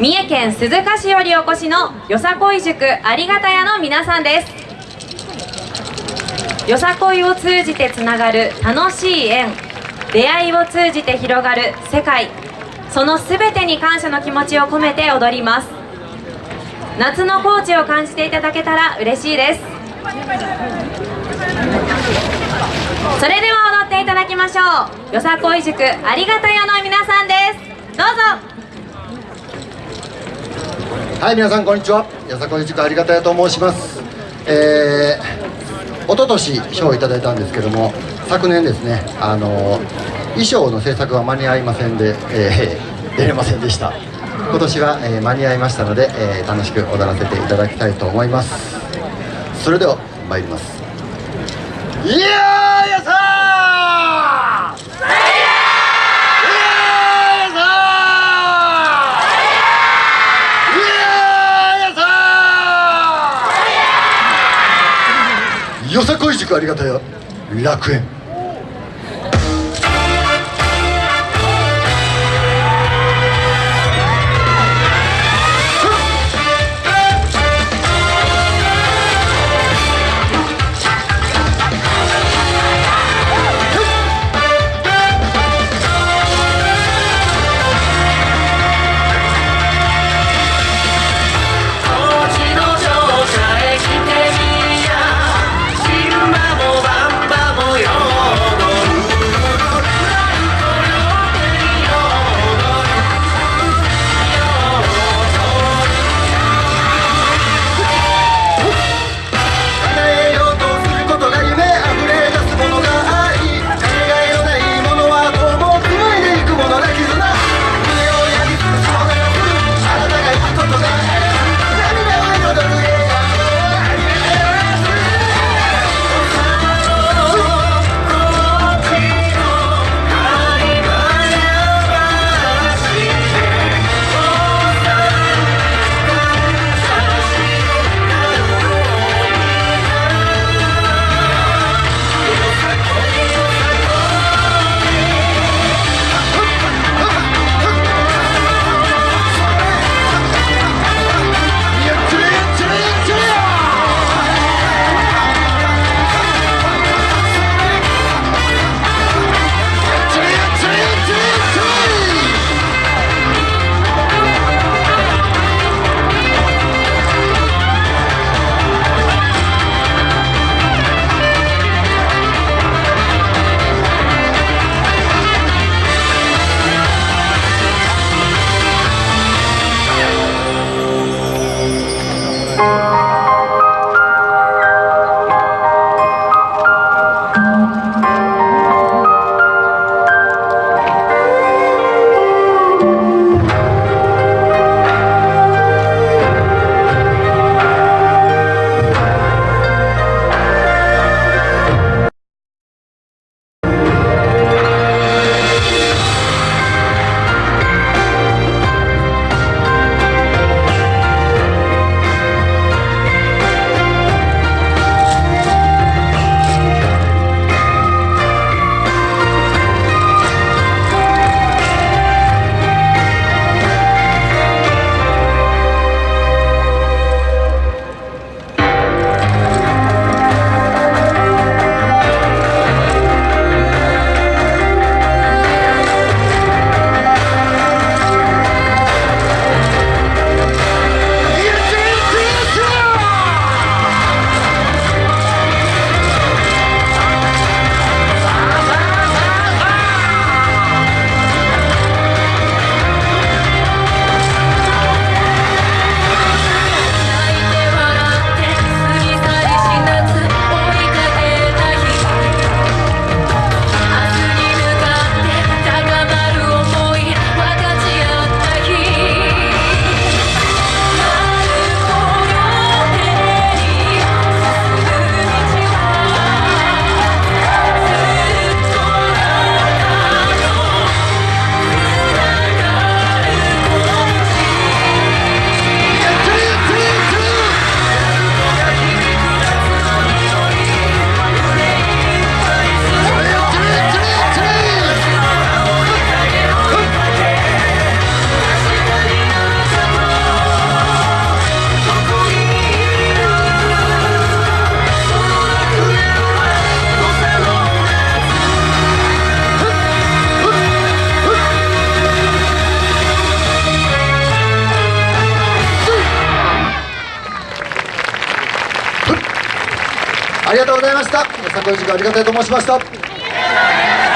三重県鈴鹿市よりお越しのよさこい塾ありがたやの皆さんです。よさこいを通じてつながる楽しい縁。出会いを通じて広がる世界。その全てに感謝の気持ちを込めて踊ります。夏の高知を感じていただけたら嬉しいです。それでは踊っていただきましょう。よさこい塾ありがたやの皆さんです。どうぞ。はい皆さんこんにちは。よさこい塾ありがたやと申します。えー、一昨年賞をいただいたんですけども昨年ですねあの衣装の制作は間に合いませんで、えー、出れませんでした。今年は、えー、間に合いましたので、えー、楽しく踊らせていただきたいと思います。それでは参ります。いやーやさよさこい塾ありがたや楽園。とうございました。よさこい塾ありがたいと申しました。